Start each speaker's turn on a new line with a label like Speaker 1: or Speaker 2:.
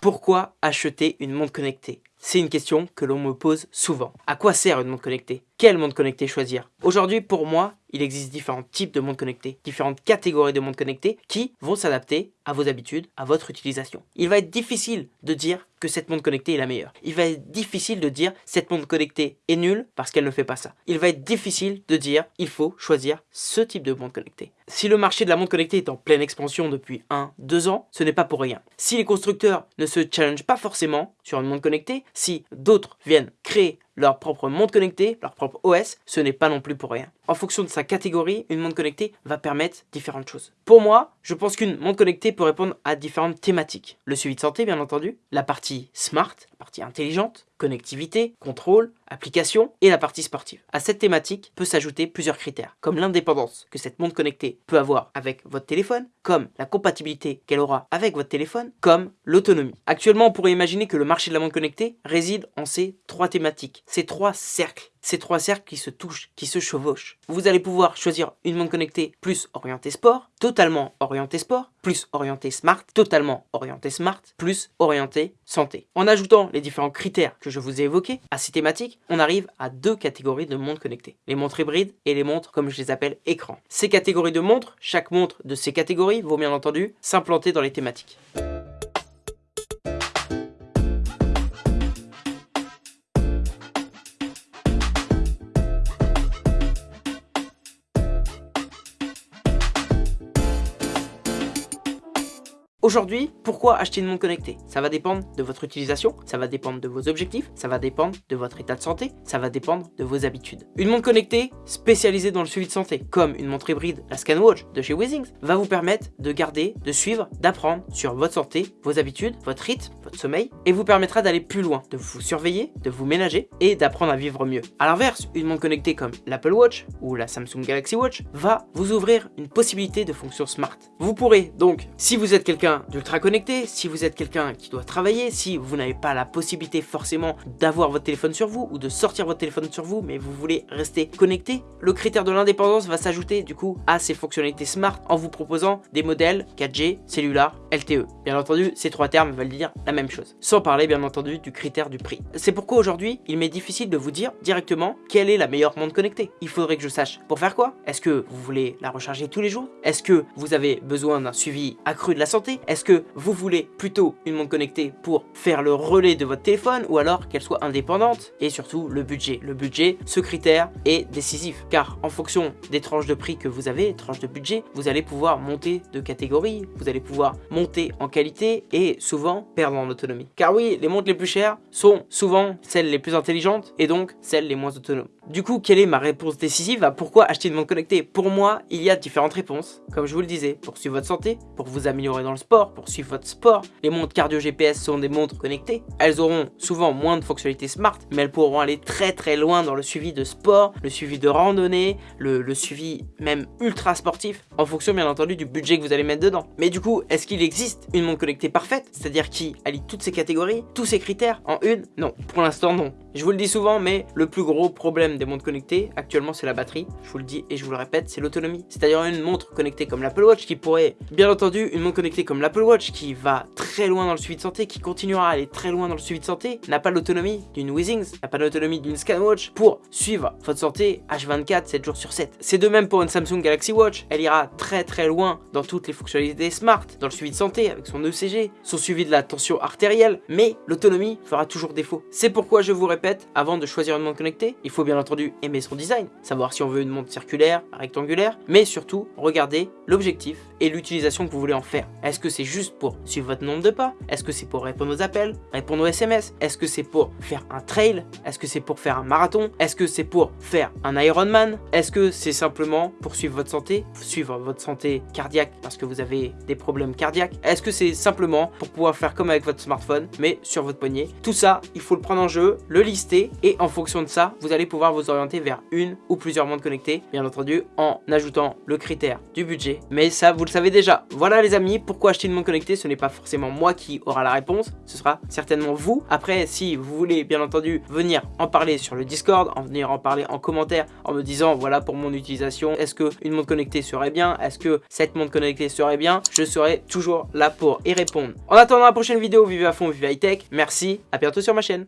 Speaker 1: Pourquoi acheter une montre connectée? C'est une question que l'on me pose souvent. À quoi sert une montre connectée? Quelle montre connectée choisir Aujourd'hui, pour moi, il existe différents types de montres connectées, différentes catégories de montres connectées qui vont s'adapter à vos habitudes, à votre utilisation. Il va être difficile de dire que cette montre connectée est la meilleure. Il va être difficile de dire cette montre connectée est nulle parce qu'elle ne fait pas ça. Il va être difficile de dire il faut choisir ce type de montre connectée. Si le marché de la montre connectée est en pleine expansion depuis 1-2 ans, ce n'est pas pour rien. Si les constructeurs ne se challengent pas forcément sur une montre connectée, si d'autres viennent créer leur propre montre connectée, leur propre OS, ce n'est pas non plus pour rien. En fonction de sa catégorie, une montre connectée va permettre différentes choses. Pour moi, je pense qu'une montre connectée peut répondre à différentes thématiques. Le suivi de santé, bien entendu, la partie smart, partie intelligente, connectivité, contrôle, application et la partie sportive. À cette thématique peut s'ajouter plusieurs critères, comme l'indépendance que cette montre connectée peut avoir avec votre téléphone, comme la compatibilité qu'elle aura avec votre téléphone, comme l'autonomie. Actuellement, on pourrait imaginer que le marché de la montre connectée réside en ces trois thématiques, ces trois cercles ces trois cercles qui se touchent, qui se chevauchent. Vous allez pouvoir choisir une montre connectée plus orientée sport, totalement orientée sport, plus orientée smart, totalement orientée smart, plus orientée santé. En ajoutant les différents critères que je vous ai évoqués à ces thématiques, on arrive à deux catégories de montres connectées. Les montres hybrides et les montres, comme je les appelle, écran. Ces catégories de montres, chaque montre de ces catégories vont bien entendu s'implanter dans les thématiques. Aujourd'hui, pourquoi acheter une montre connectée? Ça va dépendre de votre utilisation, ça va dépendre de vos objectifs, ça va dépendre de votre état de santé, ça va dépendre de vos habitudes. Une montre connectée spécialisée dans le suivi de santé, comme une montre hybride, la ScanWatch de chez Wizings, va vous permettre de garder, de suivre, d'apprendre sur votre santé, vos habitudes, votre rythme, votre sommeil, et vous permettra d'aller plus loin, de vous surveiller, de vous ménager et d'apprendre à vivre mieux. A l'inverse, une montre connectée comme l'Apple Watch ou la Samsung Galaxy Watch va vous ouvrir une possibilité de fonction smart. Vous pourrez donc, si vous êtes quelqu'un d'ultra connecté, si vous êtes quelqu'un qui doit travailler, si vous n'avez pas la possibilité forcément d'avoir votre téléphone sur vous ou de sortir votre téléphone sur vous, mais vous voulez rester connecté, le critère de l'indépendance va s'ajouter du coup à ces fonctionnalités smart en vous proposant des modèles 4G, cellulaire, LTE. Bien entendu, ces trois termes veulent dire la même chose. Sans parler bien entendu du critère du prix. C'est pourquoi aujourd'hui, il m'est difficile de vous dire directement quelle est la meilleure montre connectée. Il faudrait que je sache pour faire quoi Est-ce que vous voulez la recharger tous les jours? Est-ce que vous avez besoin d'un suivi accru de la santé? Est-ce que vous voulez plutôt une montre connectée pour faire le relais de votre téléphone ou alors qu'elle soit indépendante? Et surtout le budget. Le budget, ce critère est décisif car en fonction des tranches de prix que vous avez, tranches de budget, vous allez pouvoir monter de catégorie, vous allez pouvoir monter en qualité et souvent perdre en autonomie. Car oui, les montres les plus chères sont souvent celles les plus intelligentes et donc celles les moins autonomes. Du coup, quelle est ma réponse décisive à pourquoi acheter une montre connectée? Pour moi, il y a différentes réponses. Comme je vous le disais, pour suivre votre santé, pour vous améliorer dans le sport, pour suivre votre sport. Les montres cardio GPS sont des montres connectées. Elles auront souvent moins de fonctionnalités smart, mais elles pourront aller très très loin dans le suivi de sport, le suivi de randonnée, le, le suivi même ultra sportif, en fonction bien entendu du budget que vous allez mettre dedans. Mais du coup, est-ce qu'il existe une montre connectée parfaite? C'est-à-dire qui allie toutes ces catégories, tous ces critères en une? Non, pour l'instant non. Je vous le dis souvent, mais le plus gros problème des montres connectées, actuellement, c'est la batterie. Je vous le dis et je vous le répète, c'est l'autonomie. C'est-à-dire une montre connectée comme l'Apple Watch qui pourrait, bien entendu, une montre connectée comme l'Apple Watch qui va très loin dans le suivi de santé, qui continuera à aller très loin dans le suivi de santé, n'a pas l'autonomie d'une Withings, n'a pas l'autonomie d'une ScanWatch pour suivre votre santé H24, 7 jours sur 7. C'est de même pour une Samsung Galaxy Watch. Elle ira très très loin dans toutes les fonctionnalités smart, dans le suivi de santé avec son ECG, son suivi de la tension artérielle, mais l'autonomie fera toujours défaut. C'est pourquoi je vous répète avant de choisir une montre connectée, il faut bien entendu aimer son design, savoir si on veut une montre circulaire, rectangulaire, mais surtout regarder l'objectif et l'utilisation que vous voulez en faire. Est-ce que c'est juste pour suivre votre nombre de pas? Est-ce que c'est pour répondre aux appels, répondre aux SMS Est-ce que c'est pour faire un trail? Est-ce que c'est pour faire un marathon? Est-ce que c'est pour faire un Ironman? Est-ce que c'est simplement pour suivre votre santé, suivre votre santé cardiaque parce que vous avez des problèmes cardiaques. Est-ce que c'est simplement pour pouvoir faire comme avec votre smartphone, mais sur votre poignet? Tout ça, il faut le prendre en jeu, le lister, et en fonction de ça, vous allez pouvoir vous orienter vers une ou plusieurs montres connectées, bien entendu, en ajoutant le critère du budget. Mais ça, vous le le savez déjà. Voilà les amis, pourquoi acheter une montre connectée Ce n'est pas forcément moi qui aura la réponse, ce sera certainement vous. Après, si vous voulez bien entendu venir en parler sur le Discord, en venir en parler en commentaire, en me disant voilà pour mon utilisation, est-ce que une montre connectée serait bien? Est-ce que cette montre connectée serait bien? Je serai toujours là pour y répondre. En attendant la prochaine vidéo, vivez à fond, vivez high tech. Merci, à bientôt sur ma chaîne.